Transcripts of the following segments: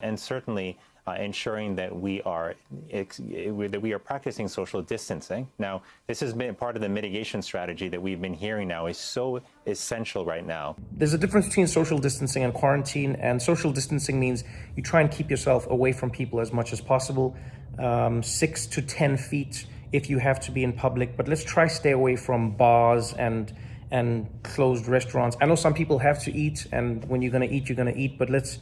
And certainly uh, ensuring that we are that we are practicing social distancing. Now, this has been part of the mitigation strategy that we've been hearing now is so essential right now. There's a difference between social distancing and quarantine, and social distancing means you try and keep yourself away from people as much as possible, um, six to ten feet if you have to be in public. But let's try stay away from bars and and closed restaurants. I know some people have to eat, and when you're going to eat, you're going to eat. But let's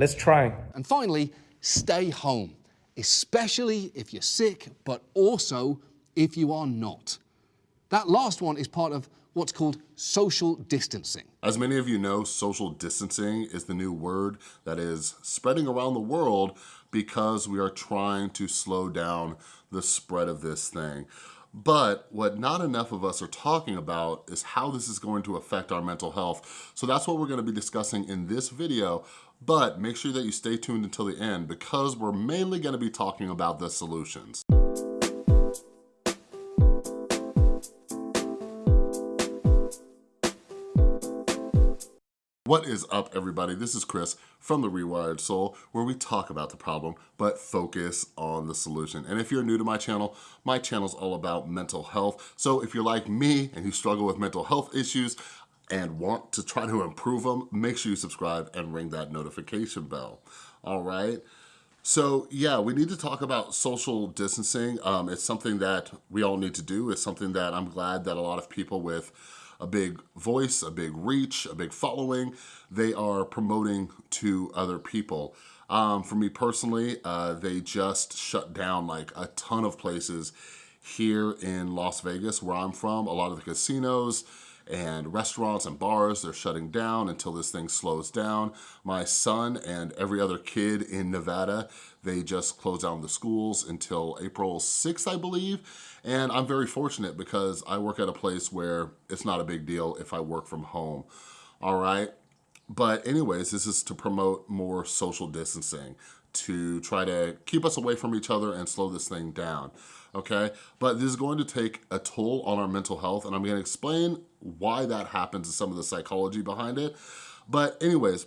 let's try. And finally stay home, especially if you're sick, but also if you are not. That last one is part of what's called social distancing. As many of you know, social distancing is the new word that is spreading around the world because we are trying to slow down the spread of this thing. But what not enough of us are talking about is how this is going to affect our mental health. So that's what we're gonna be discussing in this video but make sure that you stay tuned until the end because we're mainly gonna be talking about the solutions. What is up everybody? This is Chris from The Rewired Soul where we talk about the problem but focus on the solution. And if you're new to my channel, my channel is all about mental health. So if you're like me and you struggle with mental health issues, and want to try to improve them, make sure you subscribe and ring that notification bell, all right? So yeah, we need to talk about social distancing. Um, it's something that we all need to do. It's something that I'm glad that a lot of people with a big voice, a big reach, a big following, they are promoting to other people. Um, for me personally, uh, they just shut down like a ton of places here in Las Vegas, where I'm from. A lot of the casinos, and restaurants and bars, they're shutting down until this thing slows down. My son and every other kid in Nevada, they just closed down the schools until April 6th, I believe. And I'm very fortunate because I work at a place where it's not a big deal if I work from home, all right? But anyways, this is to promote more social distancing, to try to keep us away from each other and slow this thing down okay? But this is going to take a toll on our mental health and I'm gonna explain why that happens and some of the psychology behind it. But anyways,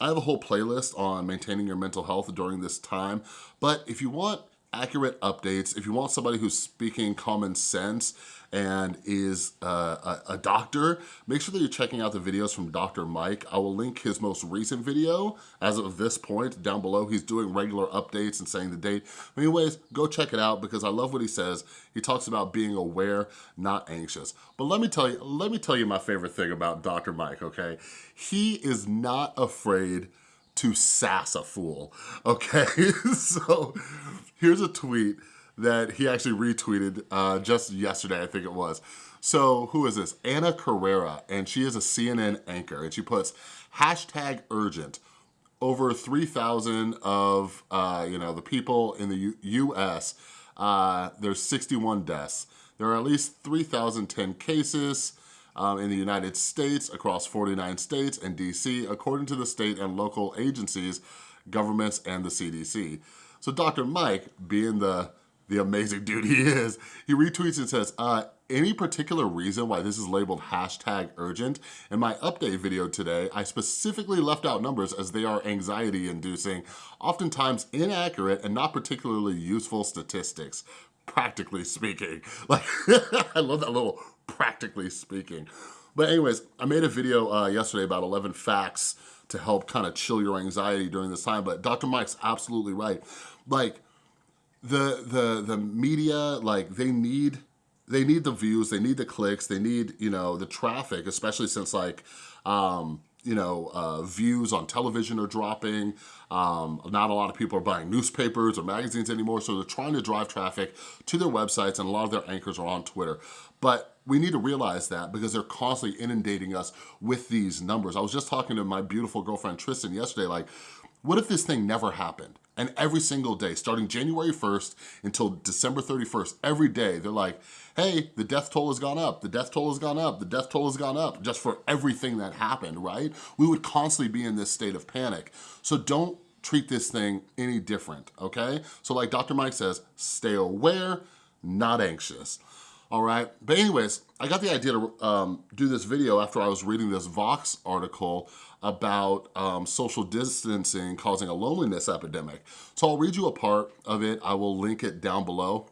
I have a whole playlist on maintaining your mental health during this time. But if you want accurate updates, if you want somebody who's speaking common sense and is uh, a, a, doctor, make sure that you're checking out the videos from Dr. Mike. I will link his most recent video as of this point down below. He's doing regular updates and saying the date. Anyways, go check it out because I love what he says. He talks about being aware, not anxious. But let me tell you, let me tell you my favorite thing about Dr. Mike, okay? He is not afraid to sass a fool, okay? so here's a tweet that he actually retweeted uh, just yesterday, I think it was. So who is this? Ana Cabrera, and she is a CNN anchor, and she puts hashtag urgent. Over 3,000 of, uh, you know, the people in the U U.S., uh, there's 61 deaths. There are at least 3,010 cases, um, in the United States across 49 states and DC, according to the state and local agencies, governments, and the CDC. So Dr. Mike, being the, the amazing dude he is, he retweets and says, uh, any particular reason why this is labeled hashtag urgent? In my update video today, I specifically left out numbers as they are anxiety inducing, oftentimes inaccurate and not particularly useful statistics practically speaking. Like, I love that little practically speaking. But anyways, I made a video uh, yesterday about 11 facts to help kind of chill your anxiety during this time, but Dr. Mike's absolutely right. Like, the, the, the media, like, they need they need the views, they need the clicks, they need, you know, the traffic, especially since like, um, you know, uh, views on television are dropping. Um, not a lot of people are buying newspapers or magazines anymore, so they're trying to drive traffic to their websites and a lot of their anchors are on Twitter. But we need to realize that because they're constantly inundating us with these numbers. I was just talking to my beautiful girlfriend Tristan yesterday, like, what if this thing never happened? And every single day, starting January 1st until December 31st, every day, they're like, hey, the death toll has gone up, the death toll has gone up, the death toll has gone up, just for everything that happened, right? We would constantly be in this state of panic. So don't treat this thing any different, okay? So like Dr. Mike says, stay aware, not anxious. All right, but anyways, I got the idea to um, do this video after I was reading this Vox article about um, social distancing causing a loneliness epidemic. So I'll read you a part of it. I will link it down below.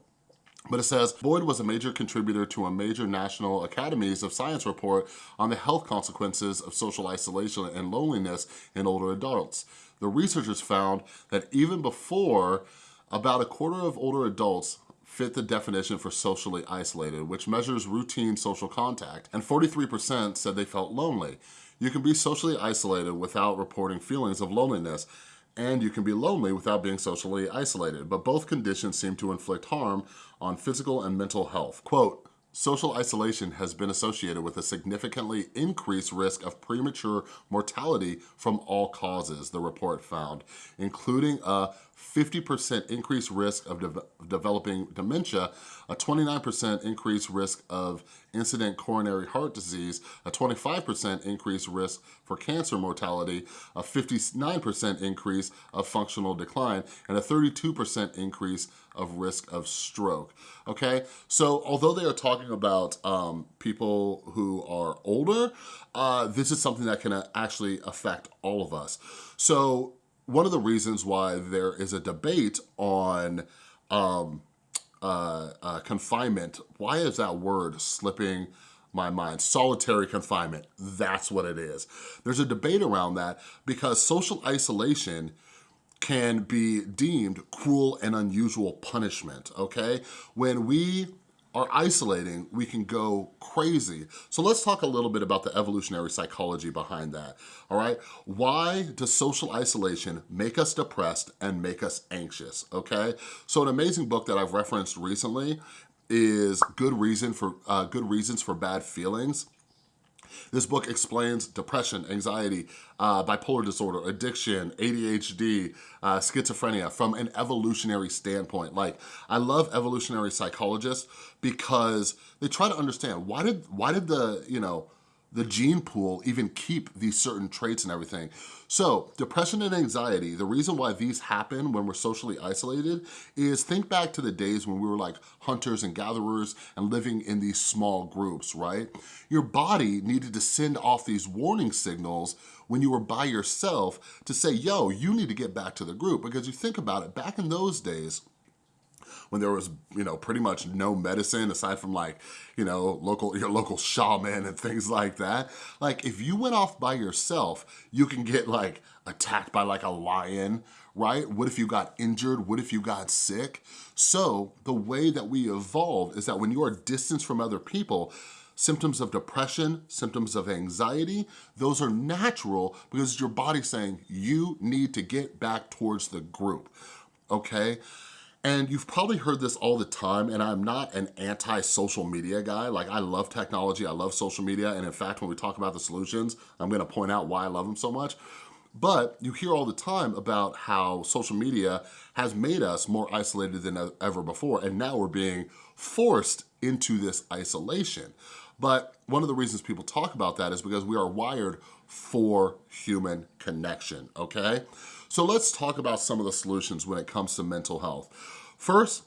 But it says, Boyd was a major contributor to a major National Academies of Science report on the health consequences of social isolation and loneliness in older adults. The researchers found that even before about a quarter of older adults fit the definition for socially isolated, which measures routine social contact, and 43% said they felt lonely. You can be socially isolated without reporting feelings of loneliness, and you can be lonely without being socially isolated, but both conditions seem to inflict harm on physical and mental health. Quote, Social isolation has been associated with a significantly increased risk of premature mortality from all causes, the report found, including a 50% increased risk of de developing dementia, a 29% increased risk of incident coronary heart disease, a 25% increased risk for cancer mortality, a 59% increase of functional decline, and a 32% increase of risk of stroke, okay? So although they are talking about um, people who are older, uh, this is something that can uh, actually affect all of us. So one of the reasons why there is a debate on um, uh, uh, confinement, why is that word slipping my mind? Solitary confinement, that's what it is. There's a debate around that because social isolation can be deemed cruel and unusual punishment, okay? When we are isolating, we can go crazy. So let's talk a little bit about the evolutionary psychology behind that, all right? Why does social isolation make us depressed and make us anxious, okay? So an amazing book that I've referenced recently is Good Reason for uh, Good Reasons for Bad Feelings. This book explains depression, anxiety, uh, bipolar disorder, addiction, ADHD, uh, schizophrenia from an evolutionary standpoint. Like, I love evolutionary psychologists because they try to understand why did, why did the, you know, the gene pool even keep these certain traits and everything. So depression and anxiety, the reason why these happen when we're socially isolated is think back to the days when we were like hunters and gatherers and living in these small groups, right? Your body needed to send off these warning signals when you were by yourself to say, yo, you need to get back to the group. Because you think about it, back in those days, when there was, you know, pretty much no medicine aside from like, you know, local your local shaman and things like that. Like if you went off by yourself, you can get like attacked by like a lion, right? What if you got injured? What if you got sick? So the way that we evolved is that when you are distanced from other people, symptoms of depression, symptoms of anxiety, those are natural because your body's saying you need to get back towards the group, okay? And you've probably heard this all the time, and I'm not an anti-social media guy. Like, I love technology, I love social media, and in fact, when we talk about the solutions, I'm gonna point out why I love them so much. But you hear all the time about how social media has made us more isolated than ever before, and now we're being forced into this isolation. But one of the reasons people talk about that is because we are wired for human connection, okay? So let's talk about some of the solutions when it comes to mental health. First,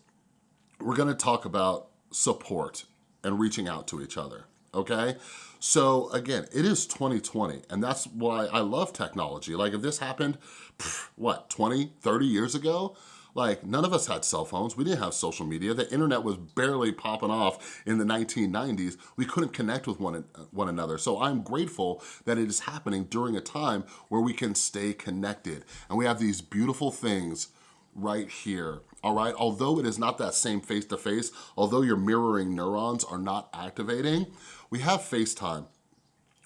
we're gonna talk about support and reaching out to each other, okay? So again, it is 2020, and that's why I love technology. Like if this happened, what, 20, 30 years ago, like none of us had cell phones. We didn't have social media. The internet was barely popping off in the 1990s. We couldn't connect with one, one another. So I'm grateful that it is happening during a time where we can stay connected. And we have these beautiful things right here, all right? Although it is not that same face-to-face, -face, although your mirroring neurons are not activating, we have FaceTime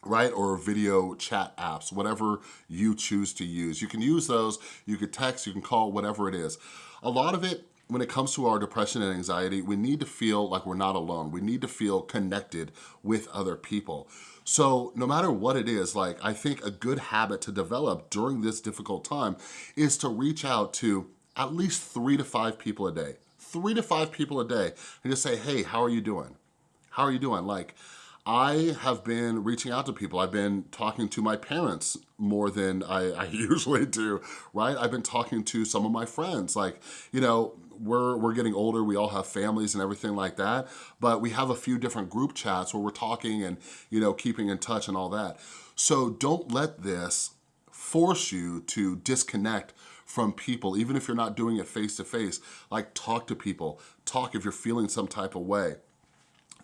right? Or video chat apps, whatever you choose to use. You can use those, you can text, you can call, whatever it is. A lot of it, when it comes to our depression and anxiety, we need to feel like we're not alone. We need to feel connected with other people. So no matter what it is, like I think a good habit to develop during this difficult time is to reach out to at least three to five people a day. Three to five people a day and just say, hey, how are you doing? How are you doing? Like, I have been reaching out to people. I've been talking to my parents more than I, I, usually do, right? I've been talking to some of my friends. Like, you know, we're, we're getting older, we all have families and everything like that, but we have a few different group chats where we're talking and, you know, keeping in touch and all that. So don't let this force you to disconnect from people, even if you're not doing it face to face. Like talk to people, talk if you're feeling some type of way.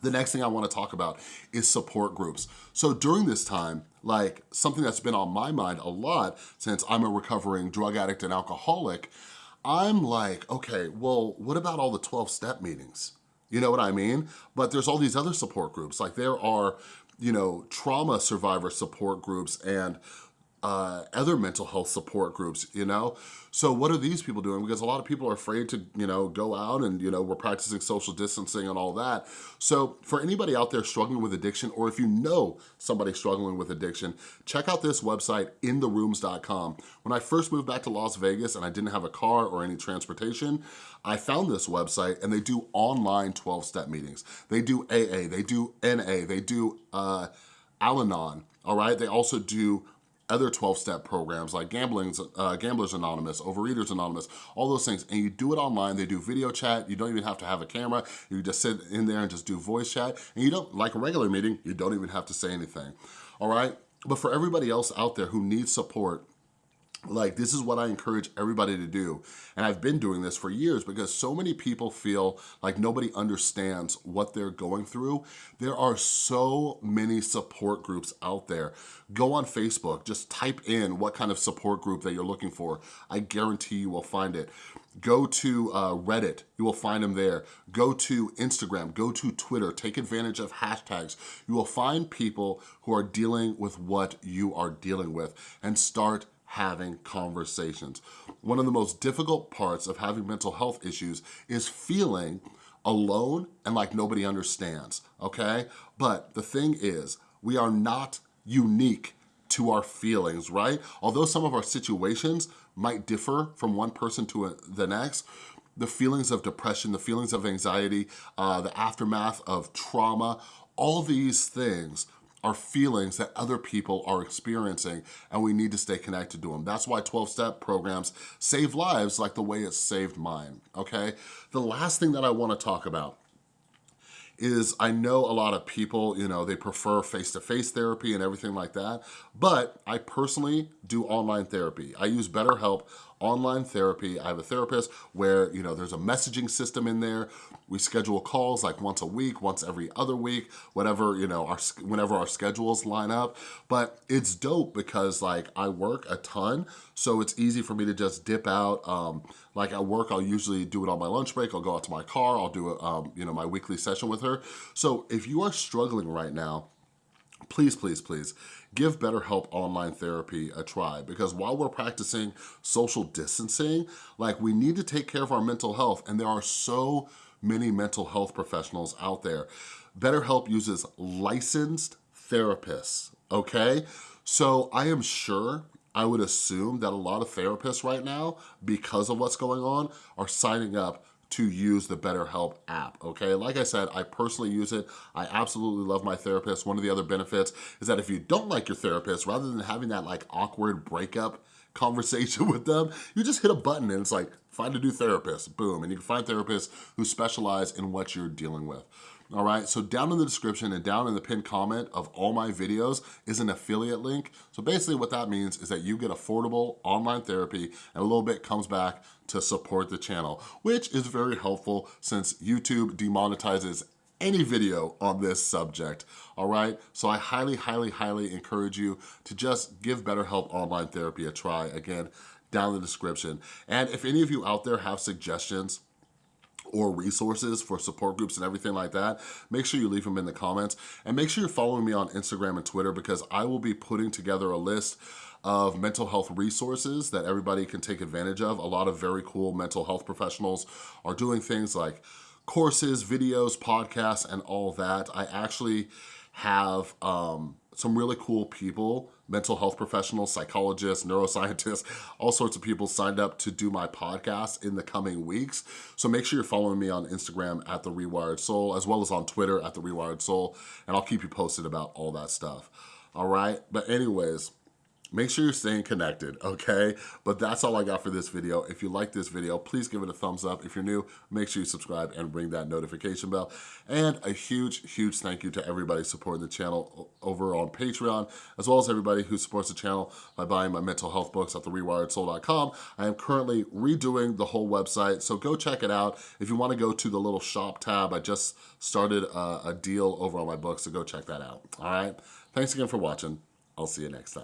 The next thing I wanna talk about is support groups. So during this time, like something that's been on my mind a lot since I'm a recovering drug addict and alcoholic, I'm like, okay, well, what about all the 12 step meetings? You know what I mean? But there's all these other support groups. Like there are, you know, trauma survivor support groups and uh, other mental health support groups, you know? So what are these people doing? Because a lot of people are afraid to, you know, go out and, you know, we're practicing social distancing and all that. So for anybody out there struggling with addiction, or if you know somebody struggling with addiction, check out this website, intherooms.com. When I first moved back to Las Vegas and I didn't have a car or any transportation, I found this website and they do online 12-step meetings. They do AA, they do NA, they do uh, Al-Anon, all right? They also do other 12-step programs like Gambling's, uh, Gamblers Anonymous, Overeaters Anonymous, all those things. And you do it online. They do video chat. You don't even have to have a camera. You just sit in there and just do voice chat. And you don't, like a regular meeting, you don't even have to say anything, all right? But for everybody else out there who needs support, like this is what I encourage everybody to do. And I've been doing this for years because so many people feel like nobody understands what they're going through. There are so many support groups out there. Go on Facebook, just type in what kind of support group that you're looking for. I guarantee you will find it. Go to uh, Reddit, you will find them there. Go to Instagram, go to Twitter, take advantage of hashtags. You will find people who are dealing with what you are dealing with and start having conversations. One of the most difficult parts of having mental health issues is feeling alone and like nobody understands, okay? But the thing is, we are not unique to our feelings, right? Although some of our situations might differ from one person to the next, the feelings of depression, the feelings of anxiety, uh, the aftermath of trauma, all these things are feelings that other people are experiencing and we need to stay connected to them. That's why 12-step programs save lives like the way it saved mine, okay? The last thing that I wanna talk about is I know a lot of people, you know, they prefer face-to-face -face therapy and everything like that, but I personally do online therapy. I use BetterHelp online therapy. I have a therapist where, you know, there's a messaging system in there. We schedule calls like once a week, once every other week, whatever, you know, our whenever our schedules line up. But it's dope because like I work a ton, so it's easy for me to just dip out. Um, like at work, I'll usually do it on my lunch break. I'll go out to my car. I'll do, um, you know, my weekly session with her. So if you are struggling right now, please, please, please give BetterHelp online therapy a try because while we're practicing social distancing, like we need to take care of our mental health and there are so many mental health professionals out there. BetterHelp uses licensed therapists, okay? So I am sure I would assume that a lot of therapists right now, because of what's going on, are signing up to use the BetterHelp app, okay? Like I said, I personally use it. I absolutely love my therapist. One of the other benefits is that if you don't like your therapist, rather than having that like awkward breakup conversation with them, you just hit a button and it's like, find a new therapist, boom. And you can find therapists who specialize in what you're dealing with all right? So down in the description and down in the pinned comment of all my videos is an affiliate link. So basically what that means is that you get affordable online therapy and a little bit comes back to support the channel, which is very helpful since YouTube demonetizes any video on this subject, all right? So I highly, highly, highly encourage you to just give BetterHelp Online Therapy a try. Again, down in the description. And if any of you out there have suggestions or resources for support groups and everything like that, make sure you leave them in the comments. And make sure you're following me on Instagram and Twitter because I will be putting together a list of mental health resources that everybody can take advantage of. A lot of very cool mental health professionals are doing things like courses, videos, podcasts, and all that. I actually have um, some really cool people, mental health professionals, psychologists, neuroscientists, all sorts of people signed up to do my podcast in the coming weeks. So make sure you're following me on Instagram at The Rewired Soul, as well as on Twitter at The Rewired Soul, and I'll keep you posted about all that stuff. All right, but anyways, make sure you're staying connected, okay? But that's all I got for this video. If you like this video, please give it a thumbs up. If you're new, make sure you subscribe and ring that notification bell. And a huge, huge thank you to everybody supporting the channel over on Patreon, as well as everybody who supports the channel by buying my mental health books at therewiredsoul.com. I am currently redoing the whole website, so go check it out. If you wanna go to the little shop tab, I just started a, a deal over on my books, so go check that out, all right? Thanks again for watching. I'll see you next time.